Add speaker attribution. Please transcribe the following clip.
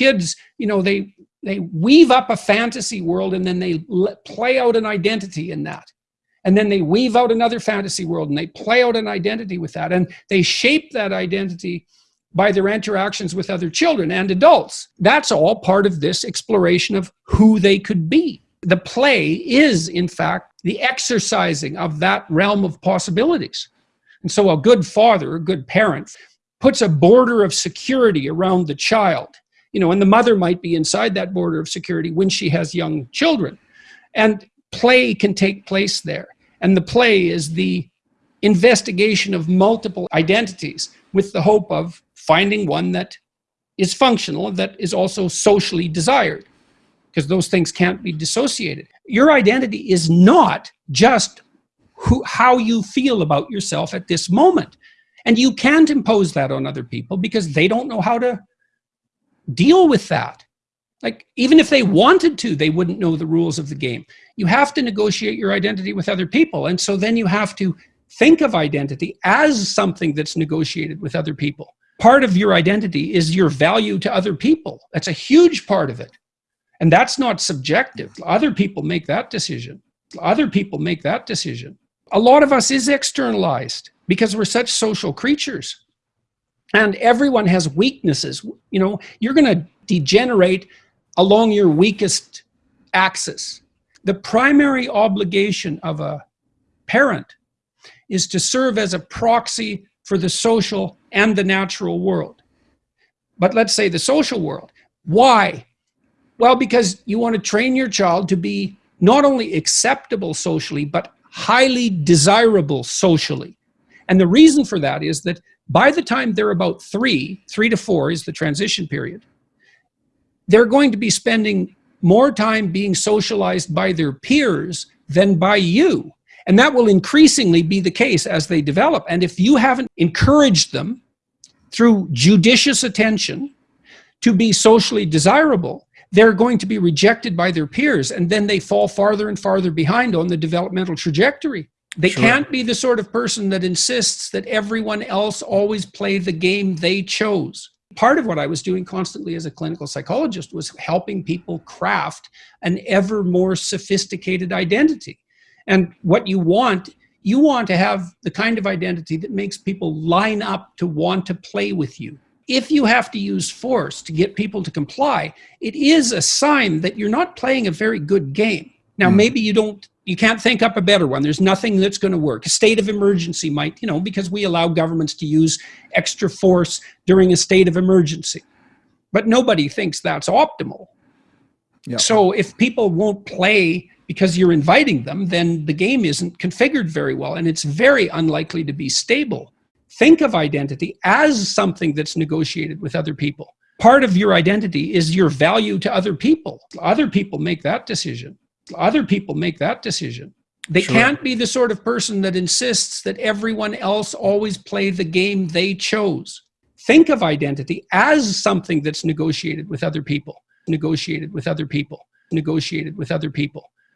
Speaker 1: kids, you know, they they weave up a fantasy world and then they play out an identity in that. And then they weave out another fantasy world and they play out an identity with that. And they shape that identity by their interactions with other children and adults. That's all part of this exploration of who they could be. The play is, in fact, the exercising of that realm of possibilities. And so a good father, a good parent, puts a border of security around the child. You know, and the mother might be inside that border of security when she has young children. And play can take place there. And the play is the investigation of multiple identities with the hope of finding one that is functional, that is also socially desired, because those things can't be dissociated. Your identity is not just who, how you feel about yourself at this moment. And you can't impose that on other people because they don't know how to deal with that. Like, even if they wanted to, they wouldn't know the rules of the game. You have to negotiate your identity with other people. And so then you have to think of identity as something that's negotiated with other people. Part of your identity is your value to other people. That's a huge part of it. And that's not subjective. Other people make that decision. Other people make that decision. A lot of us is externalized because we're such social creatures. And everyone has weaknesses. You know, you're going to degenerate along your weakest axis. The primary obligation of a parent is to serve as a proxy for the social and the natural world. But let's say the social world. Why? Well, because you want to train your child to be not only acceptable socially, but highly desirable socially. And the reason for that is that by the time they're about three, three to four is the transition period, they're going to be spending more time being socialized by their peers than by you. And that will increasingly be the case as they develop. And if you haven't encouraged them through judicious attention to be socially desirable, they're going to be rejected by their peers. And then they fall farther and farther behind on the developmental trajectory. They sure. can't be the sort of person that insists that everyone else always play the game they chose. Part of what I was doing constantly as a clinical psychologist was helping people craft an ever more sophisticated identity. And what you want, you want to have the kind of identity that makes people line up to want to play with you. If you have to use force to get people to comply, it is a sign that you're not playing a very good game. Now, mm. maybe you don't you can't think up a better one. There's nothing that's going to work. A state of emergency might, you know, because we allow governments to use extra force during a state of emergency. But nobody thinks that's optimal. So if people won't play because you're inviting them, then the game isn't configured very well and it's very unlikely to be stable. Think of identity as something that's negotiated with other people. Part of your identity is your value to other people. Other people make that decision other people make that decision. They sure. can't be the sort of person that insists that everyone else always play the game they chose. Think of identity as something that's negotiated with other people, negotiated with other people, negotiated with other people.